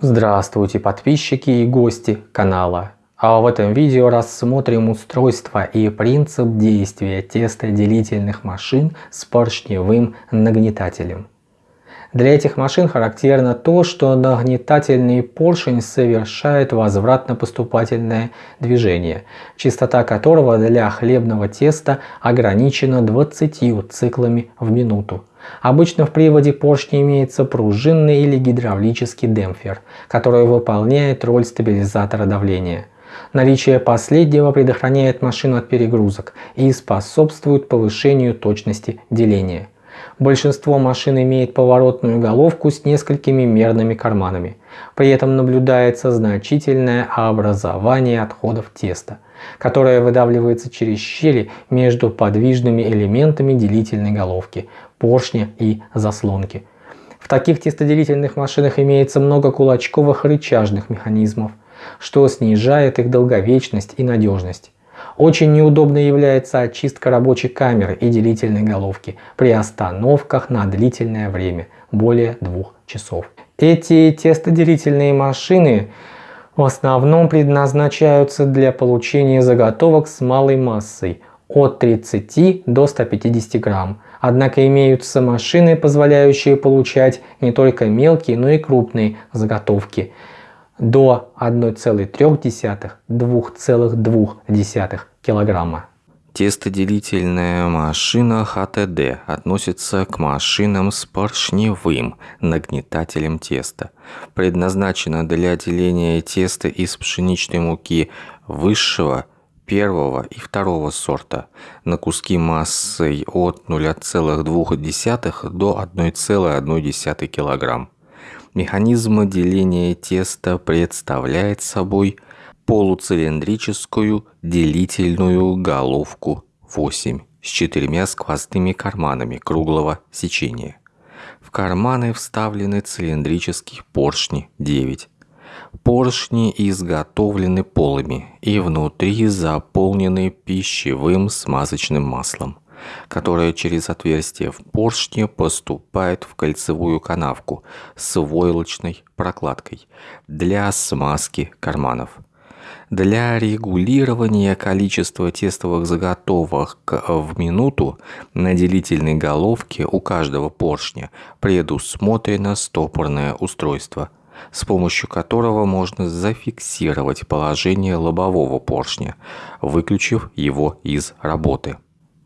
Здравствуйте подписчики и гости канала. А в этом видео рассмотрим устройство и принцип действия тестоделительных машин с поршневым нагнетателем. Для этих машин характерно то, что нагнетательный поршень совершает возвратно-поступательное движение, частота которого для хлебного теста ограничена 20 циклами в минуту. Обычно в приводе поршня имеется пружинный или гидравлический демпфер, который выполняет роль стабилизатора давления. Наличие последнего предохраняет машину от перегрузок и способствует повышению точности деления. Большинство машин имеет поворотную головку с несколькими мерными карманами. При этом наблюдается значительное образование отходов теста, которое выдавливается через щели между подвижными элементами делительной головки, поршня и заслонки. В таких тестоделительных машинах имеется много кулачковых рычажных механизмов, что снижает их долговечность и надежность. Очень неудобной является очистка рабочей камеры и делительной головки при остановках на длительное время, более двух часов. Эти тестоделительные машины в основном предназначаются для получения заготовок с малой массой от 30 до 150 грамм. Однако имеются машины, позволяющие получать не только мелкие, но и крупные заготовки – до 1,3-2,2 килограмма. Тестоделительная машина ХТД относится к машинам с поршневым нагнетателем теста. Предназначена для деления теста из пшеничной муки высшего, первого и второго сорта на куски массой от 0,2 до 1,1 кг. Механизм деления теста представляет собой полуцилиндрическую делительную головку 8 с четырьмя сквозными карманами круглого сечения. В карманы вставлены цилиндрические поршни 9. Поршни изготовлены полыми и внутри заполнены пищевым смазочным маслом которая через отверстие в поршне поступает в кольцевую канавку с войлочной прокладкой для смазки карманов. Для регулирования количества тестовых заготовок в минуту на делительной головке у каждого поршня предусмотрено стопорное устройство, с помощью которого можно зафиксировать положение лобового поршня, выключив его из работы.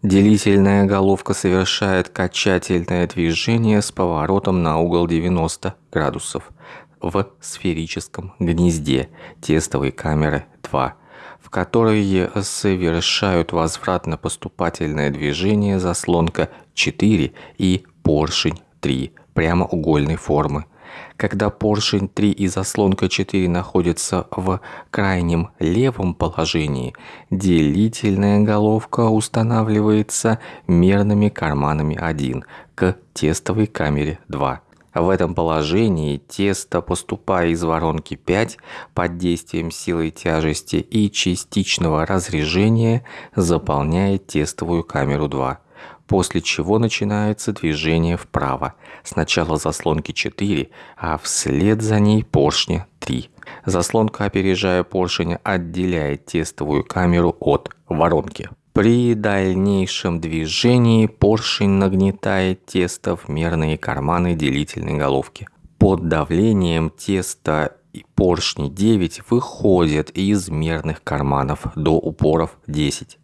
Делительная головка совершает качательное движение с поворотом на угол 90 градусов в сферическом гнезде тестовой камеры 2, в которой совершают возвратно-поступательное движение заслонка 4 и поршень 3 прямоугольной формы когда поршень 3 и заслонка 4 находятся в крайнем левом положении, делительная головка устанавливается мерными карманами 1 к тестовой камере 2. В этом положении тесто, поступая из воронки 5 под действием силы тяжести и частичного разрежения, заполняет тестовую камеру 2 после чего начинается движение вправо. Сначала заслонки 4, а вслед за ней поршни 3. Заслонка, опережая поршень, отделяет тестовую камеру от воронки. При дальнейшем движении поршень нагнетает тесто в мерные карманы делительной головки. Под давлением теста и поршни 9 выходят из мерных карманов до упоров 10.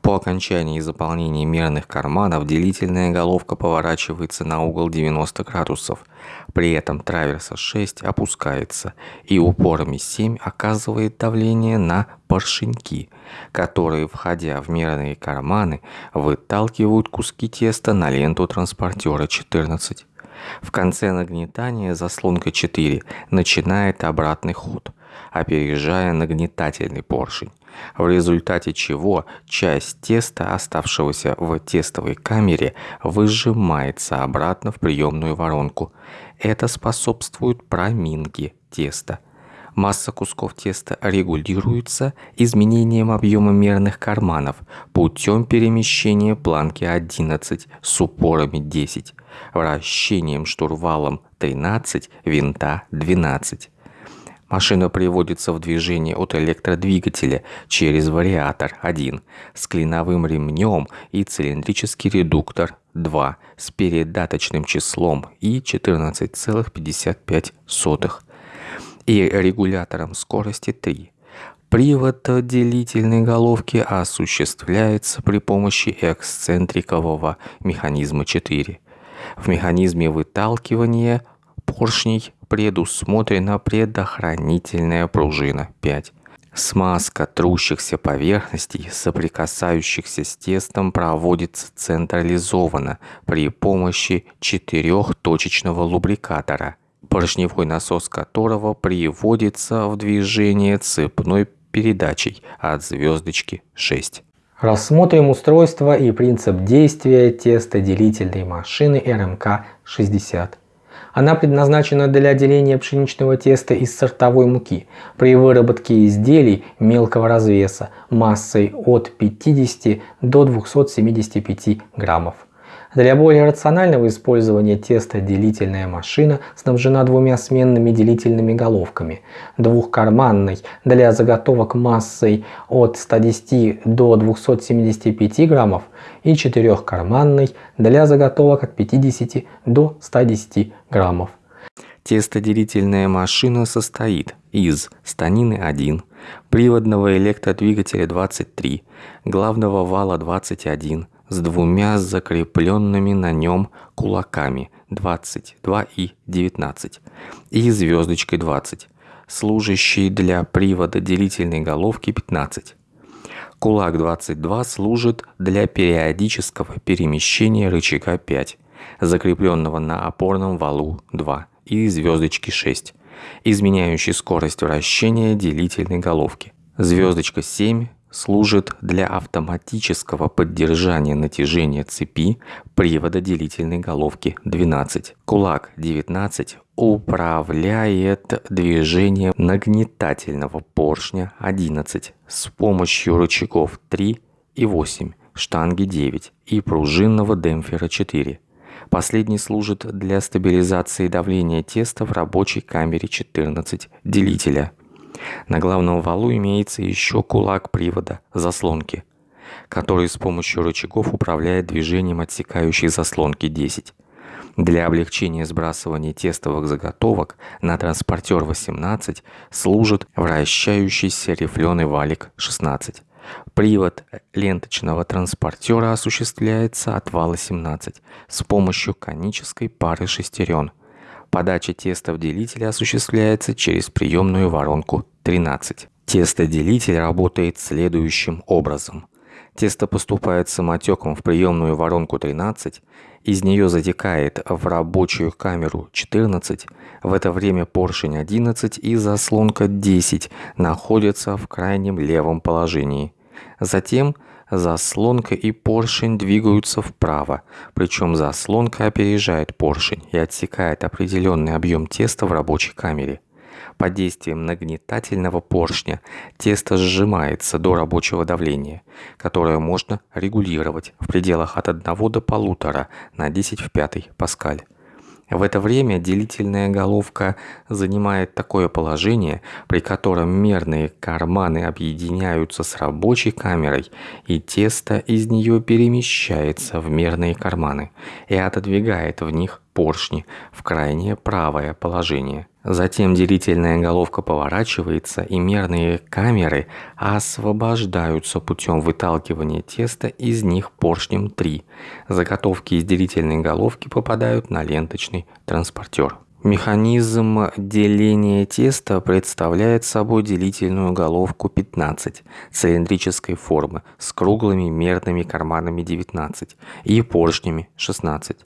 По окончании заполнения мерных карманов делительная головка поворачивается на угол 90 градусов. При этом траверса 6 опускается и упорами 7 оказывает давление на поршеньки, которые, входя в мерные карманы, выталкивают куски теста на ленту транспортера 14. В конце нагнетания заслонка 4 начинает обратный ход, опережая нагнетательный поршень в результате чего часть теста, оставшегося в тестовой камере, выжимается обратно в приемную воронку. Это способствует проминке теста. Масса кусков теста регулируется изменением объема мерных карманов путем перемещения планки 11 с упорами 10, вращением штурвалом 13, винта 12. Машина приводится в движение от электродвигателя через вариатор 1 с клиновым ремнем и цилиндрический редуктор 2 с передаточным числом и 14,55 и регулятором скорости 3. Привод делительной головки осуществляется при помощи эксцентрикового механизма 4. В механизме выталкивания поршней предусмотрена предохранительная пружина 5. Смазка трущихся поверхностей, соприкасающихся с тестом, проводится централизованно при помощи четырехточечного лубрикатора, поршневой насос которого приводится в движение цепной передачей от звездочки 6. Рассмотрим устройство и принцип действия тестоделительной машины РМК-60. Она предназначена для деления пшеничного теста из сортовой муки при выработке изделий мелкого развеса массой от 50 до 275 граммов. Для более рационального использования теста делительная машина снабжена двумя сменными делительными головками. Двухкарманной для заготовок массой от 110 до 275 граммов и четырехкарманной для заготовок от 50 до 110 граммов. Тестоделительная машина состоит из станины 1, приводного электродвигателя 23, главного вала 21, с двумя закрепленными на нем кулаками 22 и 19 и звездочкой 20, служащей для привода делительной головки 15. Кулак 22 служит для периодического перемещения рычага 5, закрепленного на опорном валу 2 и звездочки 6, изменяющей скорость вращения делительной головки. Звездочка 7 служит для автоматического поддержания натяжения цепи привода делительной головки 12. Кулак 19 управляет движением нагнетательного поршня 11 с помощью рычагов 3 и 8, штанги 9 и пружинного демпфера 4. Последний служит для стабилизации давления теста в рабочей камере 14 делителя на главном валу имеется еще кулак привода, заслонки, который с помощью рычагов управляет движением отсекающей заслонки 10. Для облегчения сбрасывания тестовых заготовок на транспортер 18 служит вращающийся рифленый валик 16. Привод ленточного транспортера осуществляется от вала 17 с помощью конической пары шестерен – Подача теста в делитель осуществляется через приемную воронку 13. Тестоделитель работает следующим образом. Тесто поступает самотеком в приемную воронку 13, из нее затекает в рабочую камеру 14, в это время поршень 11 и заслонка 10 находятся в крайнем левом положении. Затем Заслонка и поршень двигаются вправо, причем заслонка опережает поршень и отсекает определенный объем теста в рабочей камере. Под действием нагнетательного поршня тесто сжимается до рабочего давления, которое можно регулировать в пределах от 1 до 1,5 на 10 в 5 паскаль. В это время делительная головка занимает такое положение, при котором мерные карманы объединяются с рабочей камерой, и тесто из нее перемещается в мерные карманы и отодвигает в них поршни в крайнее правое положение. Затем делительная головка поворачивается и мерные камеры освобождаются путем выталкивания теста из них поршнем 3. Заготовки из делительной головки попадают на ленточный транспортер. Механизм деления теста представляет собой делительную головку 15 цилиндрической формы с круглыми мерными карманами 19 и поршнями 16.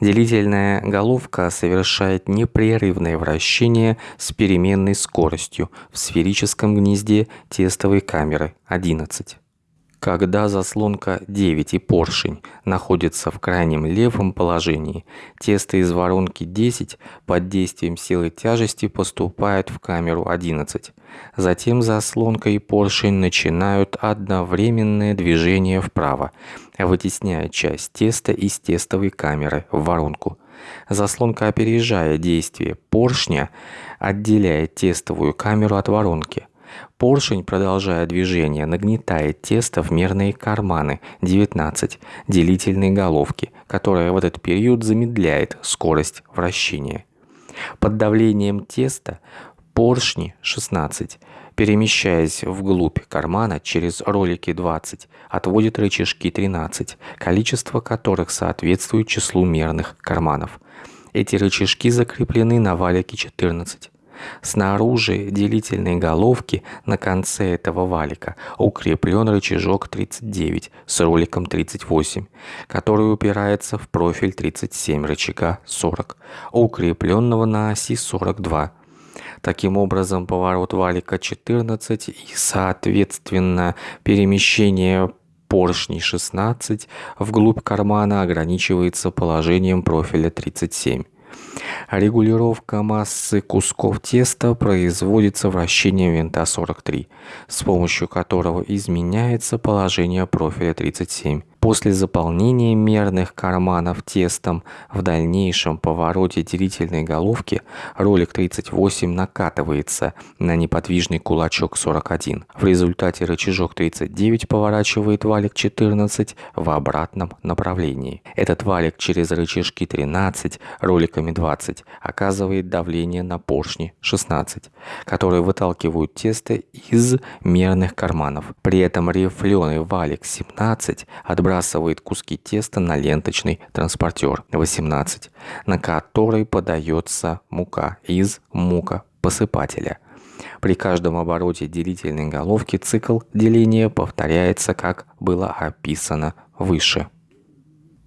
Делительная головка совершает непрерывное вращение с переменной скоростью в сферическом гнезде тестовой камеры 11. Когда заслонка 9 и поршень находятся в крайнем левом положении, тесто из воронки 10 под действием силы тяжести поступает в камеру 11. Затем заслонка и поршень начинают одновременное движение вправо, вытесняя часть теста из тестовой камеры в воронку. Заслонка, опережая действие поршня, отделяет тестовую камеру от воронки. Поршень, продолжая движение, нагнетает тесто в мерные карманы 19 делительной головки, которая в этот период замедляет скорость вращения. Под давлением теста поршни 16 перемещаясь вглубь кармана через ролики 20, отводит рычажки 13, количество которых соответствует числу мерных карманов. Эти рычажки закреплены на валике 14. Снаружи делительной головки на конце этого валика укреплен рычажок 39 с роликом 38, который упирается в профиль 37 рычага 40, укрепленного на оси 42. Таким образом, поворот валика 14 и, соответственно, перемещение поршней 16 вглубь кармана ограничивается положением профиля 37. Регулировка массы кусков теста производится вращением винта 43, с помощью которого изменяется положение профиля 37. После заполнения мерных карманов тестом в дальнейшем повороте делительной головки ролик 38 накатывается на неподвижный кулачок 41. В результате рычажок 39 поворачивает валик 14 в обратном направлении. Этот валик через рычажки 13 роликами 20 оказывает давление на поршни 16, которые выталкивают тесто из мерных карманов. При этом рифленый валик 17 отбрасывает сбрасывает куски теста на ленточный транспортер 18, на который подается мука из мукопосыпателя. При каждом обороте делительной головки цикл деления повторяется, как было описано выше.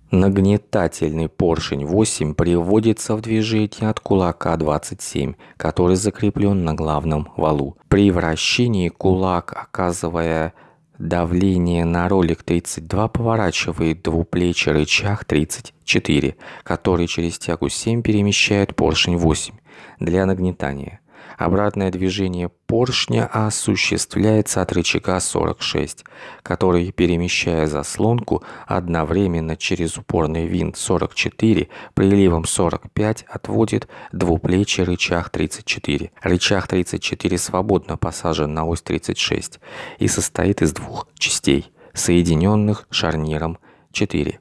Нагнетательный поршень 8 приводится в движение от кулака 27, который закреплен на главном валу. При вращении кулак, оказывая Давление на ролик 32 поворачивает двуплечий рычаг 34, который через тягу 7 перемещает поршень 8 для нагнетания. Обратное движение поршня осуществляется от рычага 46, который, перемещая заслонку, одновременно через упорный винт 44 приливом 45 отводит двуплечий рычаг 34. Рычаг 34 свободно посажен на ось 36 и состоит из двух частей, соединенных шарниром 4.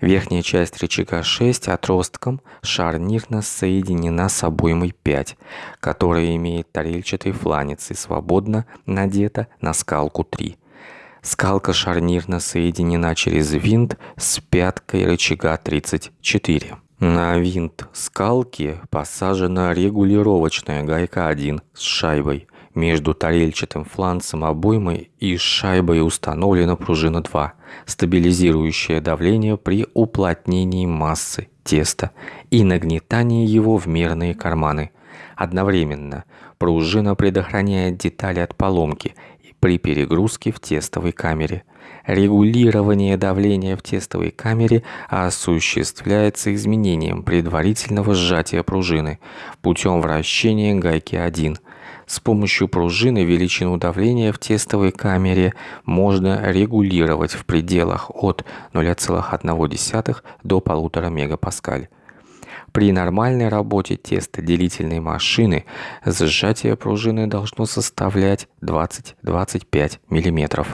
Верхняя часть рычага 6 отростком шарнирно соединена с обоймой 5, которая имеет тарельчатый фланец и свободно надета на скалку 3. Скалка шарнирно соединена через винт с пяткой рычага 34. На винт скалки посажена регулировочная гайка 1 с шайбой – между тарельчатым фланцем обоймы и шайбой установлена пружина 2, стабилизирующая давление при уплотнении массы теста и нагнетании его в мерные карманы. Одновременно пружина предохраняет детали от поломки при перегрузке в тестовой камере. Регулирование давления в тестовой камере осуществляется изменением предварительного сжатия пружины путем вращения гайки 1 с помощью пружины величину давления в тестовой камере можно регулировать в пределах от 0,1 до 1,5 мегапаскаль. При нормальной работе тестоделительной машины сжатие пружины должно составлять 20-25 мм.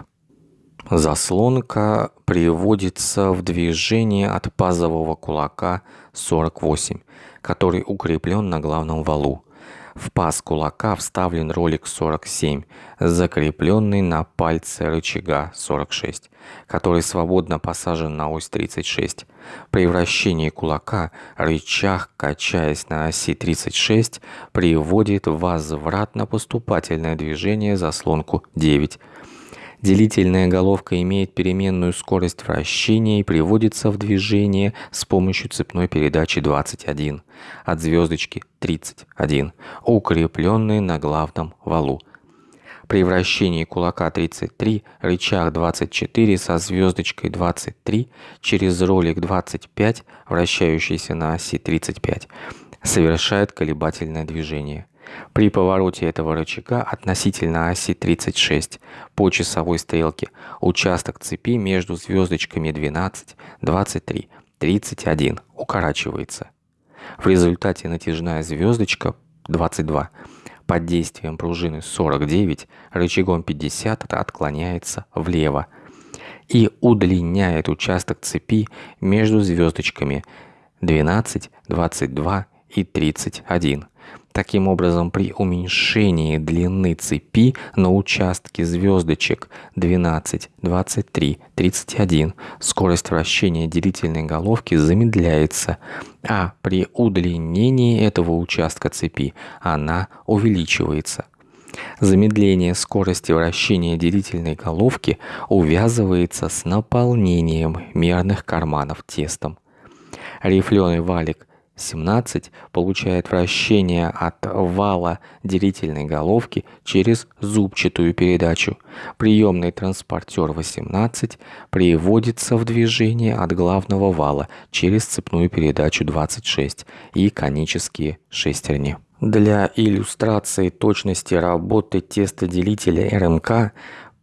Заслонка приводится в движение от пазового кулака 48, который укреплен на главном валу. В паз кулака вставлен ролик 47, закрепленный на пальце рычага 46, который свободно посажен на ось 36. При вращении кулака рычаг, качаясь на оси 36, приводит возвратно-поступательное движение заслонку 9 Делительная головка имеет переменную скорость вращения и приводится в движение с помощью цепной передачи 21 от звездочки 31, укрепленной на главном валу. При вращении кулака 33 рычаг 24 со звездочкой 23 через ролик 25, вращающийся на оси 35, совершает колебательное движение. При повороте этого рычага относительно оси 36 по часовой стрелке участок цепи между звездочками 12, 23, 31 укорачивается. В результате натяжная звездочка 22 под действием пружины 49 рычагом 50 отклоняется влево и удлиняет участок цепи между звездочками 12, 22 и 31. Таким образом, при уменьшении длины цепи на участке звездочек 12, 23, 31 скорость вращения делительной головки замедляется, а при удлинении этого участка цепи она увеличивается. Замедление скорости вращения делительной головки увязывается с наполнением мерных карманов тестом. Рифленый валик 17 получает вращение от вала делительной головки через зубчатую передачу. Приемный транспортер 18 приводится в движение от главного вала через цепную передачу 26 и конические шестерни. Для иллюстрации точности работы тестоделителя РМК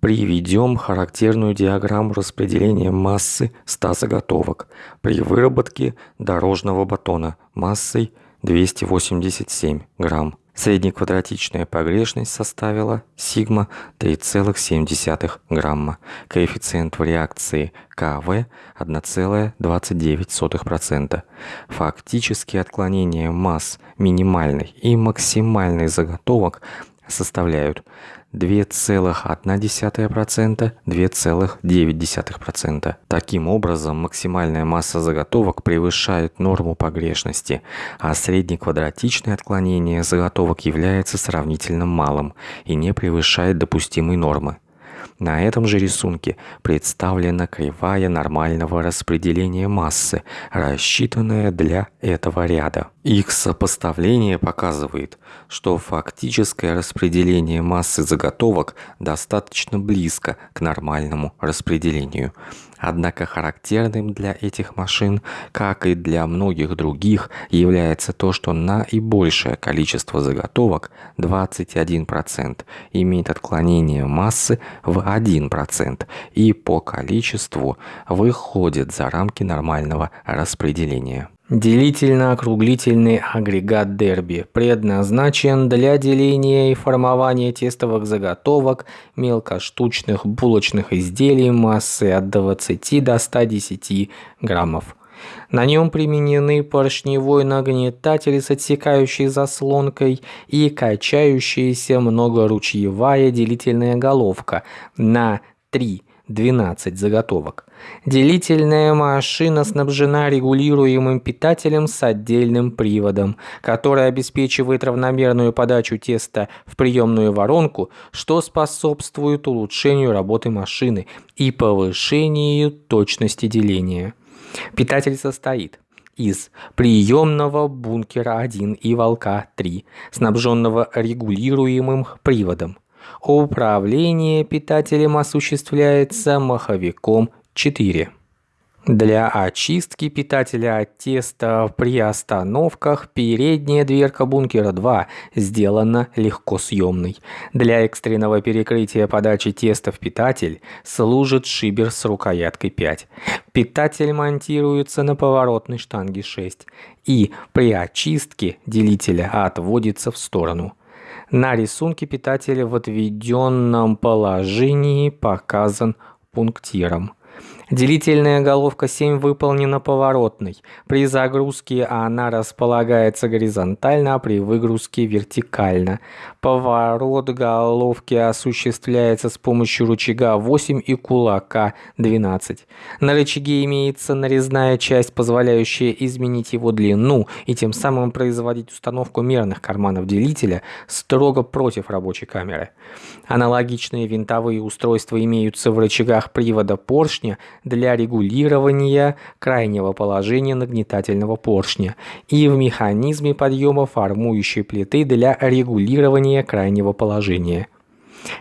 Приведем характерную диаграмму распределения массы 100 заготовок при выработке дорожного батона массой 287 грамм. Среднеквадратичная погрешность составила сигма 3,7 грамма. Коэффициент в реакции КВ 1,29%. Фактические отклонения масс минимальной и максимальной заготовок составляют 2,1%, 2,9%. Таким образом, максимальная масса заготовок превышает норму погрешности, а среднеквадратичное отклонение заготовок является сравнительно малым и не превышает допустимой нормы. На этом же рисунке представлена кривая нормального распределения массы, рассчитанная для этого ряда. Их сопоставление показывает, что фактическое распределение массы заготовок достаточно близко к нормальному распределению. Однако характерным для этих машин, как и для многих других, является то, что наибольшее количество заготовок 21% имеет отклонение массы в 1% и по количеству выходит за рамки нормального распределения. Делительно-округлительный агрегат Дерби предназначен для деления и формования тестовых заготовок мелкоштучных булочных изделий массой от 20 до 110 граммов. На нем применены поршневой нагнетатель с отсекающей заслонкой и качающаяся многоручьевая делительная головка на 3 12 заготовок. Делительная машина снабжена регулируемым питателем с отдельным приводом, который обеспечивает равномерную подачу теста в приемную воронку, что способствует улучшению работы машины и повышению точности деления. Питатель состоит из приемного бункера 1 и волка 3, снабженного регулируемым приводом. Управление питателем осуществляется маховиком 4. Для очистки питателя от теста при остановках передняя дверка бункера 2 сделана легко съемной. Для экстренного перекрытия подачи теста в питатель служит шибер с рукояткой 5. Питатель монтируется на поворотной штанге 6 и при очистке делителя отводится в сторону. На рисунке питателя в отведенном положении показан пунктиром. Делительная головка 7 выполнена поворотной. При загрузке она располагается горизонтально, а при выгрузке вертикально. Поворот головки осуществляется с помощью рычага 8 и кулака 12. На рычаге имеется нарезная часть, позволяющая изменить его длину и тем самым производить установку мерных карманов делителя строго против рабочей камеры. Аналогичные винтовые устройства имеются в рычагах привода поршня для регулирования крайнего положения нагнетательного поршня и в механизме подъема формующей плиты для регулирования крайнего положения.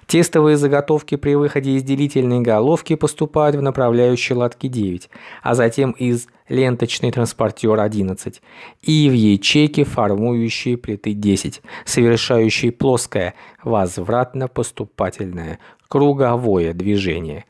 Тестовые заготовки при выходе из делительной головки поступают в направляющие лотки 9, а затем из ленточный транспортер 11 и в ячейки формующие плиты 10, совершающие плоское возвратно-поступательное круговое движение.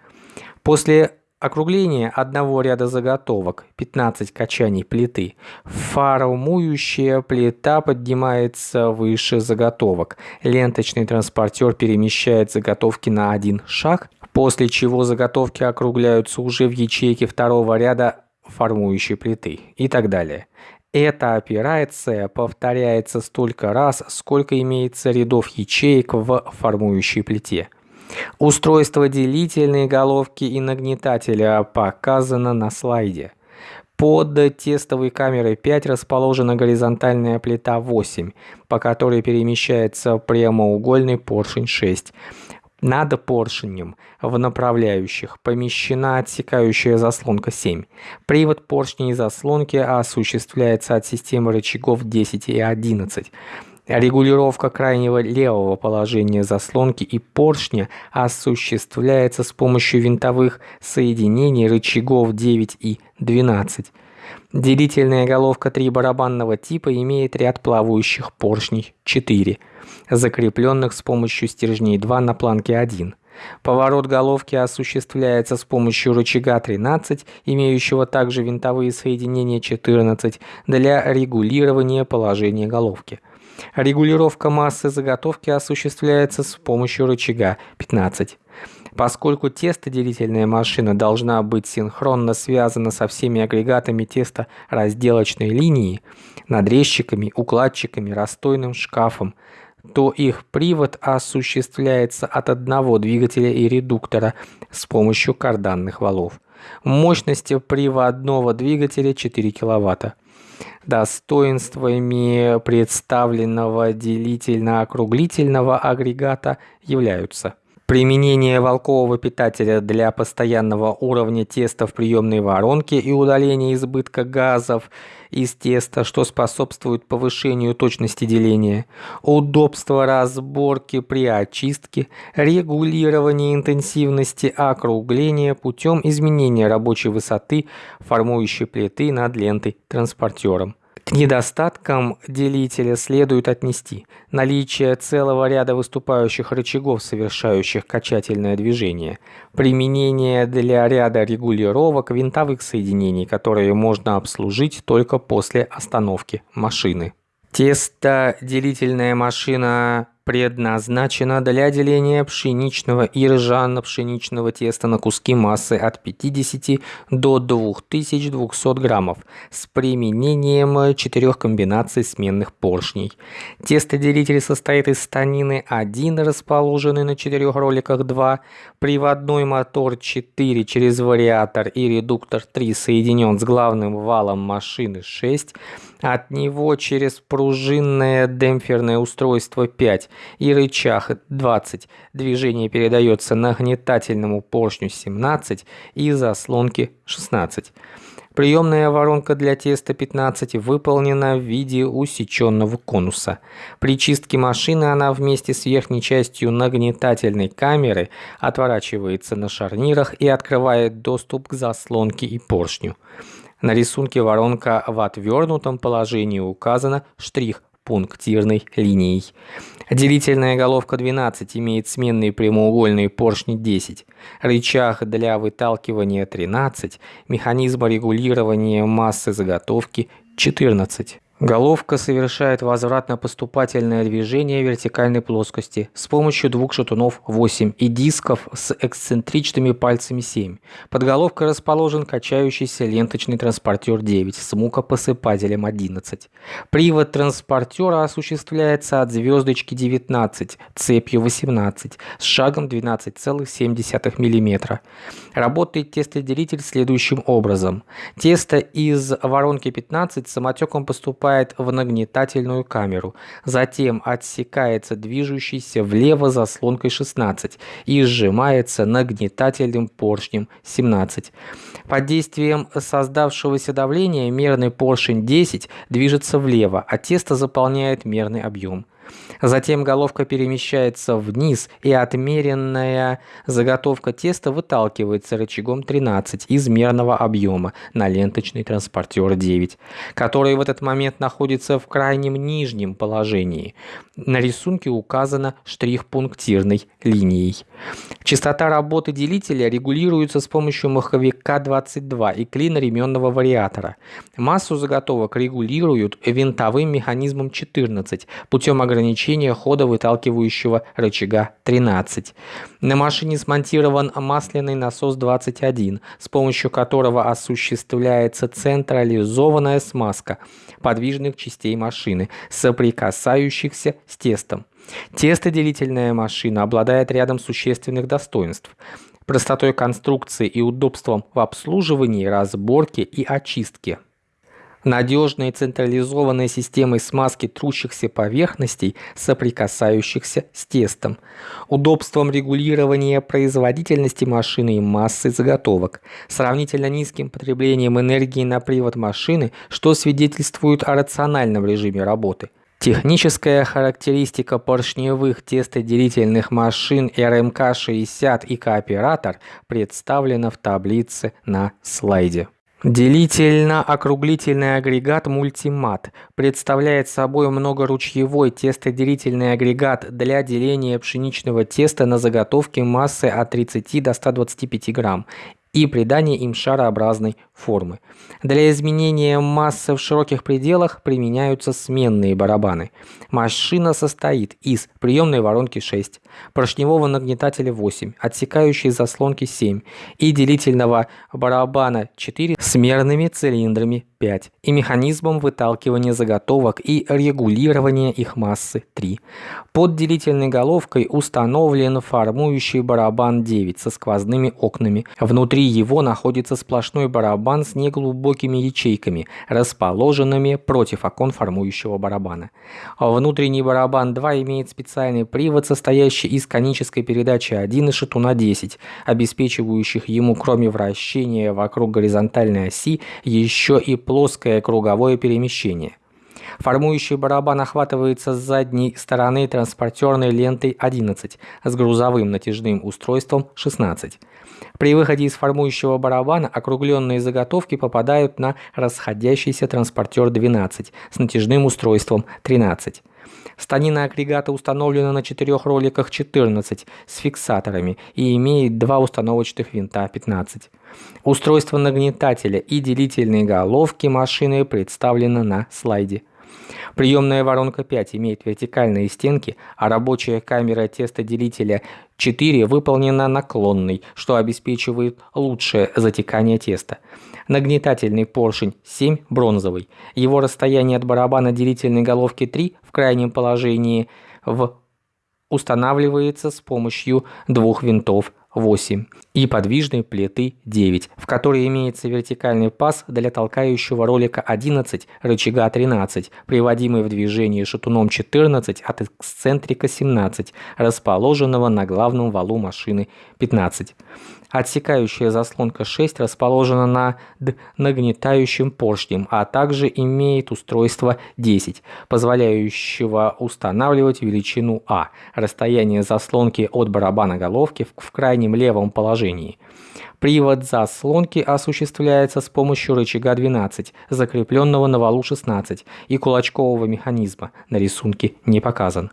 После округление одного ряда заготовок 15 качаний плиты. Формующая плита поднимается выше заготовок. Ленточный транспортер перемещает заготовки на один шаг, после чего заготовки округляются уже в ячейке второго ряда формующей плиты и так далее. Эта операция повторяется столько раз, сколько имеется рядов ячеек в формующей плите. Устройство делительной головки и нагнетателя показано на слайде. Под тестовой камерой 5 расположена горизонтальная плита 8, по которой перемещается прямоугольный поршень 6. Над поршнем в направляющих помещена отсекающая заслонка 7. Привод поршней и заслонки осуществляется от системы рычагов 10 и 11. Регулировка крайнего левого положения заслонки и поршня осуществляется с помощью винтовых соединений рычагов 9 и 12. Делительная головка 3 барабанного типа имеет ряд плавающих поршней 4 закрепленных с помощью стержней 2 на планке 1. Поворот головки осуществляется с помощью рычага 13, имеющего также винтовые соединения 14 для регулирования положения головки. Регулировка массы заготовки осуществляется с помощью рычага 15. Поскольку тестоделительная машина должна быть синхронно связана со всеми агрегатами теста разделочной линии, надрезчиками, укладчиками, расстойным шкафом, то их привод осуществляется от одного двигателя и редуктора с помощью карданных валов. Мощность приводного двигателя 4 кВт. Достоинствами представленного делительно-округлительного агрегата являются Применение волкового питателя для постоянного уровня теста в приемной воронке и удаления избытка газов из теста, что способствует повышению точности деления, удобство разборки при очистке, регулирование интенсивности округления путем изменения рабочей высоты формующей плиты над лентой транспортером. К недостаткам делителя следует отнести наличие целого ряда выступающих рычагов, совершающих качательное движение, применение для ряда регулировок винтовых соединений, которые можно обслужить только после остановки машины. Тестоделительная машина предназначена для деления пшеничного и ржано-пшеничного теста на куски массы от 50 до 2200 граммов с применением четырех комбинаций сменных поршней. Тестоделитель состоит из станины 1, расположенный на четырех роликах 2, приводной мотор 4 через вариатор и редуктор 3 соединен с главным валом машины 6, от него через пружинное демпферное устройство 5 и рычаг 20. Движение передается нагнетательному поршню 17 и заслонке 16. Приемная воронка для теста 15 выполнена в виде усеченного конуса. При чистке машины она вместе с верхней частью нагнетательной камеры отворачивается на шарнирах и открывает доступ к заслонке и поршню. На рисунке воронка в отвернутом положении указана штрих пунктирной линией. Делительная головка 12 имеет сменные прямоугольные поршни 10, рычаг для выталкивания 13, механизм регулирования массы заготовки 14. Головка совершает возвратно-поступательное движение вертикальной плоскости с помощью двух шатунов 8 и дисков с эксцентричными пальцами 7. Под головкой расположен качающийся ленточный транспортер 9 с мукопосыпателем 11. Привод транспортера осуществляется от звездочки 19 цепью 18 с шагом 12,7 мм. Работает тестоделитель следующим образом. Тесто из воронки 15 самотеком поступает поступает в нагнетательную камеру, затем отсекается движущийся влево заслонкой 16 и сжимается нагнетательным поршнем 17. Под действием создавшегося давления мерный поршень 10 движется влево, а тесто заполняет мерный объем. Затем головка перемещается вниз, и отмеренная заготовка теста выталкивается рычагом 13 из мерного объема на ленточный транспортер 9, который в этот момент находится в крайнем нижнем положении. На рисунке указано штрих-пунктирной линией. Частота работы делителя регулируется с помощью маховика 22 и клина ременного вариатора. Массу заготовок регулируют винтовым механизмом 14 путем ограничения хода выталкивающего рычага 13. На машине смонтирован масляный насос 21, с помощью которого осуществляется централизованная смазка подвижных частей машины, соприкасающихся с тестом. Тестоделительная машина обладает рядом существенных достоинств простотой конструкции и удобством в обслуживании, разборке и очистке надежной централизованной системой смазки трущихся поверхностей, соприкасающихся с тестом, удобством регулирования производительности машины и массы заготовок, сравнительно низким потреблением энергии на привод машины, что свидетельствует о рациональном режиме работы. Техническая характеристика поршневых тестоделительных машин РМК-60 и Кооператор представлена в таблице на слайде. Делительно-округлительный агрегат мультимат представляет собой многоручьевой тестоделительный агрегат для деления пшеничного теста на заготовки массы от 30 до 125 грамм и придания им шарообразной формы. Для изменения массы в широких пределах применяются сменные барабаны. Машина состоит из приемной воронки 6, поршневого нагнетателя 8, отсекающей заслонки 7 и делительного барабана 4 с мерными цилиндрами 5 и механизмом выталкивания заготовок и регулирования их массы 3. Под делительной головкой установлен формующий барабан 9 со сквозными окнами. Внутри его находится сплошной барабан с неглубокими ячейками, расположенными против окон формующего барабана. Внутренний барабан 2 имеет специальный привод, состоящий из конической передачи 1 и шатуна 10, обеспечивающих ему кроме вращения вокруг горизонтальной оси еще и плоское круговое перемещение. Формующий барабан охватывается с задней стороны транспортерной лентой 11 с грузовым натяжным устройством 16. При выходе из формующего барабана округленные заготовки попадают на расходящийся транспортер 12 с натяжным устройством 13. Станина агрегата установлена на четырех роликах 14 с фиксаторами и имеет два установочных винта 15. Устройство нагнетателя и делительной головки машины представлено на слайде. Приемная воронка 5 имеет вертикальные стенки, а рабочая камера тестоделителя 4 выполнена наклонной, что обеспечивает лучшее затекание теста. Нагнетательный поршень 7 бронзовый. Его расстояние от барабана делительной головки 3 в крайнем положении в устанавливается с помощью двух винтов 8 и подвижной плиты 9, в которой имеется вертикальный паз для толкающего ролика 11, рычага 13, приводимый в движение шатуном 14 от эксцентрика 17, расположенного на главном валу машины 15. Отсекающая заслонка 6 расположена над нагнетающим поршнем, а также имеет устройство 10, позволяющего устанавливать величину А, расстояние заслонки от барабана головки в крайнем левом положении. Привод заслонки осуществляется с помощью рычага 12, закрепленного на валу 16 и кулачкового механизма, на рисунке не показан.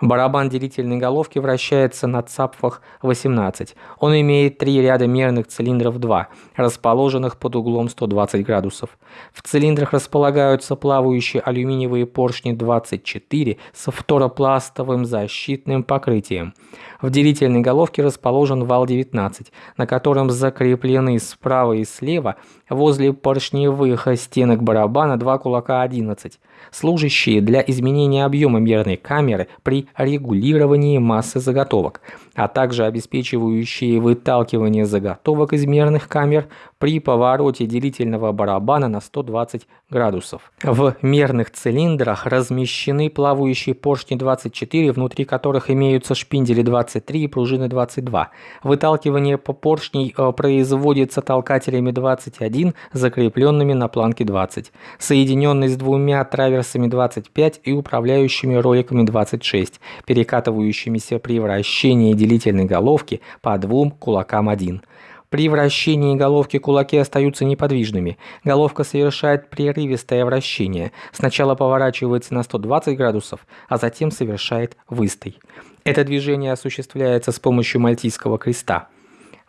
Барабан делительной головки вращается на цапфах 18. Он имеет три ряда мерных цилиндров 2, расположенных под углом 120 градусов. В цилиндрах располагаются плавающие алюминиевые поршни 24 с фторопластовым защитным покрытием. В делительной головке расположен вал 19, на котором закреплены справа и слева возле поршневых стенок барабана два кулака 11, служащие для изменения объема мерной камеры при регулировании массы заготовок, а также обеспечивающие выталкивание заготовок из мерных камер при повороте делительного барабана на 120 градусов. В мерных цилиндрах размещены плавающие поршни 24, внутри которых имеются шпиндели 23 и пружины 22. Выталкивание по поршней э, производится толкателями 21, закрепленными на планке 20, соединенный с двумя траверсами 25 и управляющими роликами 26, перекатывающимися при вращении делительной головки по двум кулакам 1. При вращении головки кулаки остаются неподвижными. Головка совершает прерывистое вращение. Сначала поворачивается на 120 градусов, а затем совершает выстой. Это движение осуществляется с помощью мальтийского креста.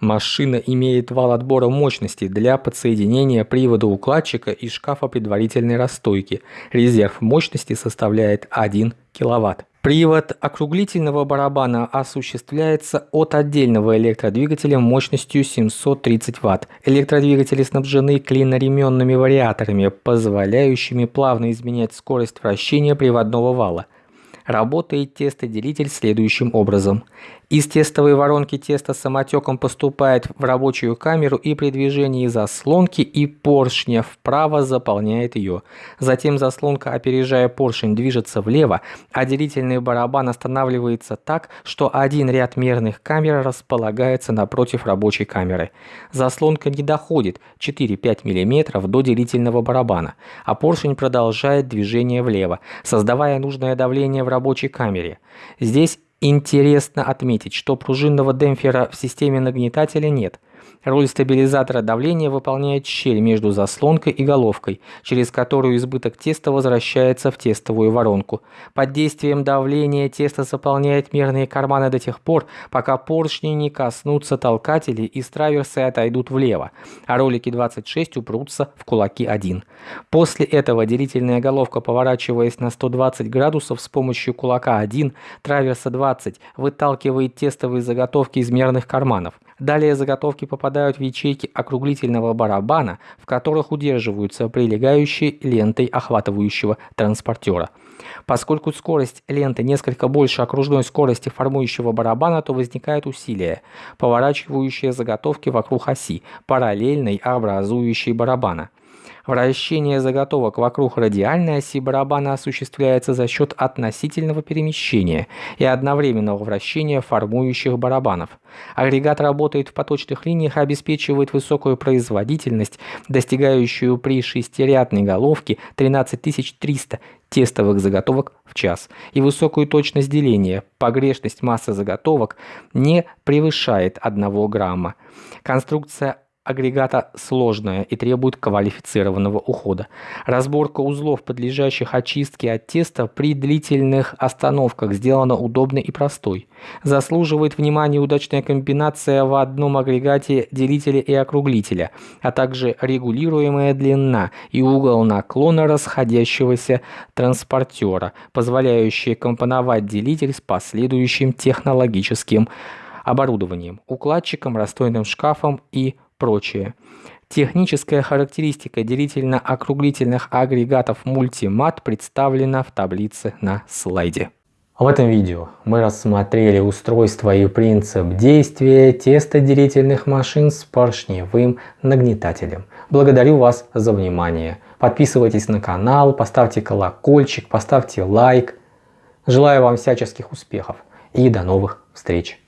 Машина имеет вал отбора мощности для подсоединения привода укладчика и шкафа предварительной расстойки. Резерв мощности составляет 1 кВт. Привод округлительного барабана осуществляется от отдельного электродвигателя мощностью 730 Вт. Электродвигатели снабжены клиноременными вариаторами, позволяющими плавно изменять скорость вращения приводного вала. Работает тестоделитель следующим образом. Из тестовой воронки тесто самотеком поступает в рабочую камеру и при движении заслонки и поршня вправо заполняет ее. Затем заслонка, опережая поршень, движется влево, а делительный барабан останавливается так, что один ряд мерных камер располагается напротив рабочей камеры. Заслонка не доходит 4-5 мм до делительного барабана, а поршень продолжает движение влево, создавая нужное давление в рабочей камере. Здесь Интересно отметить, что пружинного демпфера в системе нагнетателя нет – Роль стабилизатора давления выполняет щель между заслонкой и головкой, через которую избыток теста возвращается в тестовую воронку. Под действием давления тесто заполняет мерные карманы до тех пор, пока поршни не коснутся толкателей и траверсы отойдут влево, а ролики 26 упрутся в кулаки 1. После этого делительная головка, поворачиваясь на 120 градусов с помощью кулака 1, траверса 20, выталкивает тестовые заготовки из мерных карманов. Далее заготовки попадают в ячейки округлительного барабана, в которых удерживаются прилегающие лентой охватывающего транспортера. Поскольку скорость ленты несколько больше окружной скорости формующего барабана, то возникает усилие, поворачивающее заготовки вокруг оси, параллельной образующей барабана. Вращение заготовок вокруг радиальной оси барабана осуществляется за счет относительного перемещения и одновременного вращения формующих барабанов. Агрегат работает в поточных линиях и обеспечивает высокую производительность, достигающую при шестирядной головке 13300 тестовых заготовок в час и высокую точность деления. Погрешность массы заготовок не превышает 1 грамма. Конструкция агрегата сложная и требует квалифицированного ухода. Разборка узлов, подлежащих очистке от теста при длительных остановках сделана удобной и простой. Заслуживает внимания удачная комбинация в одном агрегате делителя и округлителя, а также регулируемая длина и угол наклона расходящегося транспортера, позволяющие компоновать делитель с последующим технологическим оборудованием, укладчиком, расстойным шкафом и прочее. Техническая характеристика делительно-округлительных агрегатов мультимат представлена в таблице на слайде. В этом видео мы рассмотрели устройство и принцип действия тестоделительных машин с поршневым нагнетателем. Благодарю вас за внимание. Подписывайтесь на канал, поставьте колокольчик, поставьте лайк. Желаю вам всяческих успехов и до новых встреч.